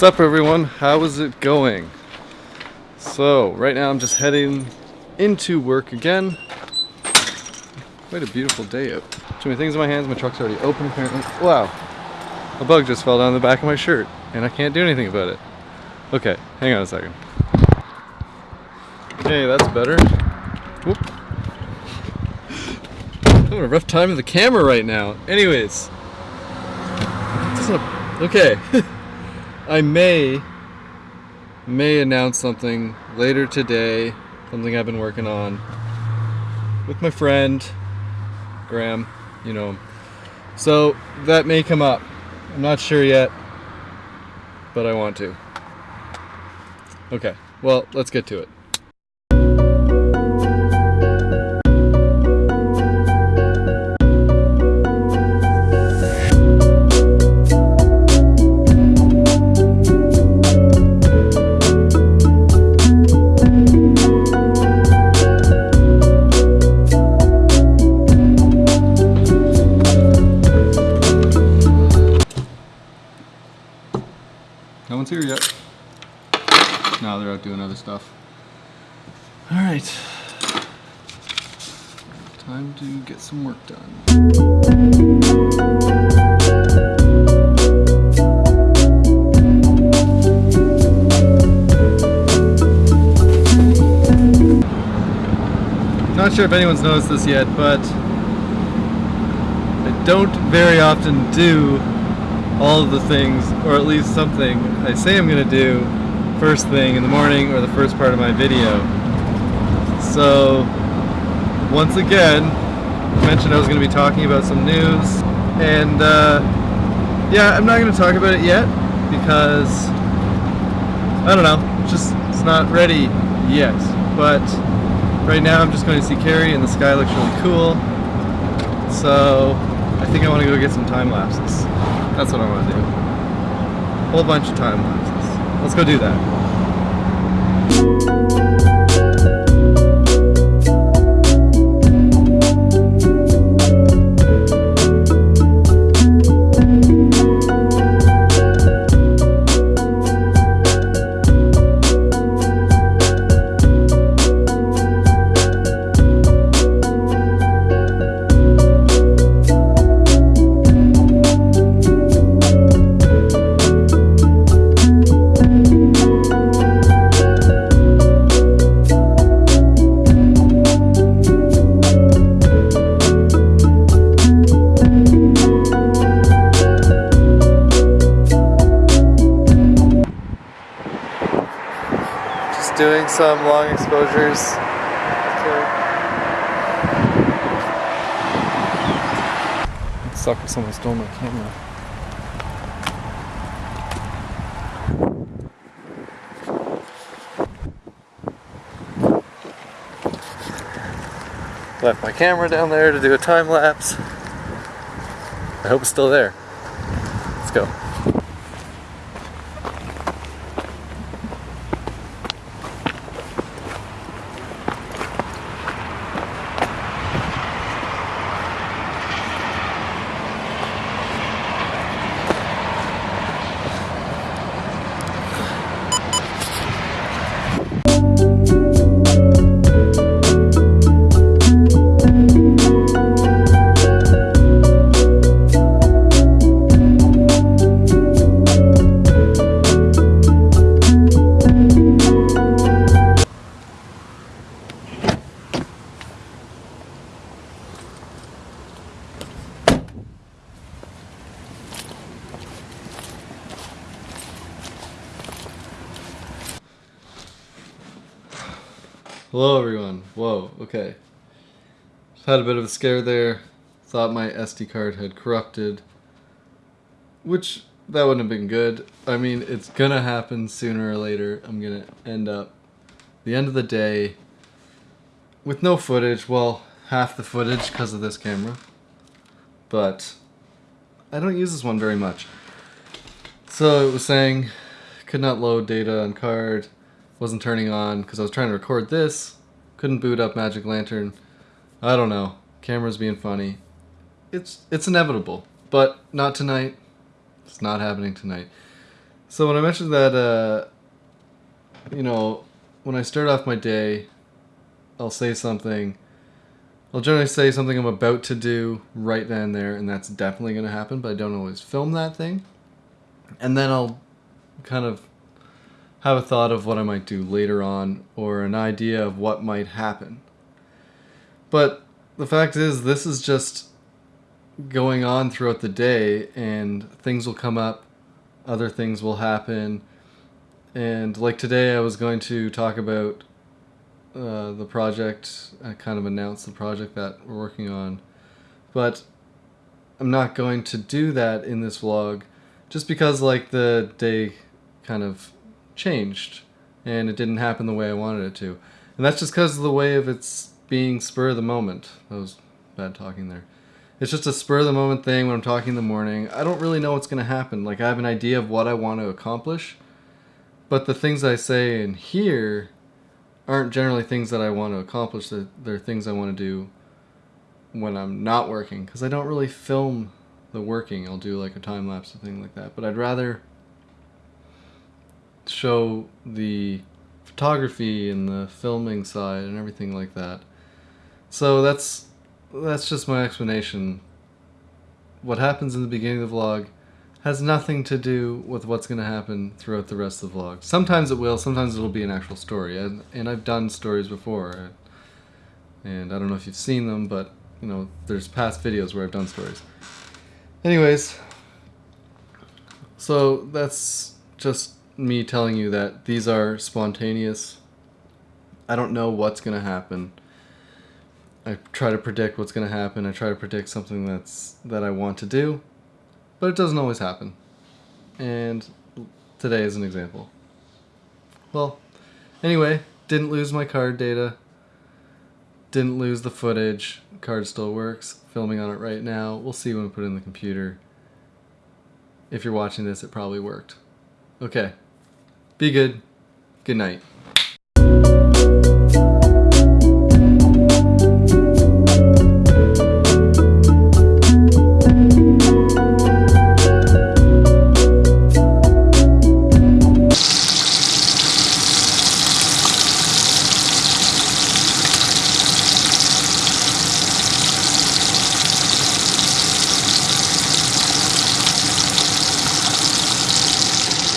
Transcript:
What's up everyone? How is it going? So, right now I'm just heading into work again. Quite a beautiful day out. Too many things in my hands, my truck's already open apparently. Wow, a bug just fell down the back of my shirt and I can't do anything about it. Okay, hang on a second. Okay, that's better. Whoop. I'm having a rough time with the camera right now. Anyways. Okay. I may may announce something later today, something I've been working on with my friend Graham, you know. So that may come up. I'm not sure yet, but I want to. Okay, well, let's get to it. One's here yet. Now they're out doing other stuff. All right. Time to get some work done. Not sure if anyone's noticed this yet, but I don't very often do all of the things, or at least something I say I'm gonna do first thing in the morning or the first part of my video. So, once again, I mentioned I was gonna be talking about some news, and uh, yeah, I'm not gonna talk about it yet because I don't know, it's just it's not ready yet. But right now, I'm just going to see Carrie, and the sky looks really cool. So I think I want to go get some time lapses. That's what I want to do. Whole bunch of time lapses. Let's go do that. Doing some long exposures. Sucker, someone stole my camera. Left my camera down there to do a time lapse. I hope it's still there. Let's go. Hello everyone. Whoa, okay. Just had a bit of a scare there. Thought my SD card had corrupted. Which, that wouldn't have been good. I mean, it's gonna happen sooner or later. I'm gonna end up, the end of the day, with no footage. Well, half the footage because of this camera. But, I don't use this one very much. So it was saying, could not load data on card wasn't turning on because I was trying to record this. Couldn't boot up Magic Lantern. I don't know. Camera's being funny. It's it's inevitable, but not tonight. It's not happening tonight. So when I mentioned that, uh, you know, when I start off my day, I'll say something. I'll generally say something I'm about to do right then and there, and that's definitely going to happen, but I don't always film that thing. And then I'll kind of have a thought of what I might do later on, or an idea of what might happen. But the fact is, this is just going on throughout the day, and things will come up, other things will happen. And like today, I was going to talk about uh, the project, I kind of announced the project that we're working on. But I'm not going to do that in this vlog just because like the day kind of changed and it didn't happen the way I wanted it to. And that's just because of the way of its being spur of the moment. That was bad talking there. It's just a spur of the moment thing when I'm talking in the morning. I don't really know what's going to happen. Like I have an idea of what I want to accomplish, but the things I say in here aren't generally things that I want to accomplish. They're, they're things I want to do when I'm not working because I don't really film the working. I'll do like a time lapse or thing like that. But I'd rather show the photography and the filming side and everything like that. So that's that's just my explanation. What happens in the beginning of the vlog has nothing to do with what's going to happen throughout the rest of the vlog. Sometimes it will, sometimes it'll be an actual story. And, and I've done stories before. And I don't know if you've seen them, but, you know, there's past videos where I've done stories. Anyways, so that's just me telling you that these are spontaneous. I don't know what's going to happen. I try to predict what's going to happen. I try to predict something that's that I want to do but it doesn't always happen. And today is an example. Well, anyway, didn't lose my card data. Didn't lose the footage. Card still works. Filming on it right now. We'll see when we put it in the computer. If you're watching this, it probably worked. Okay. Be good. Good night.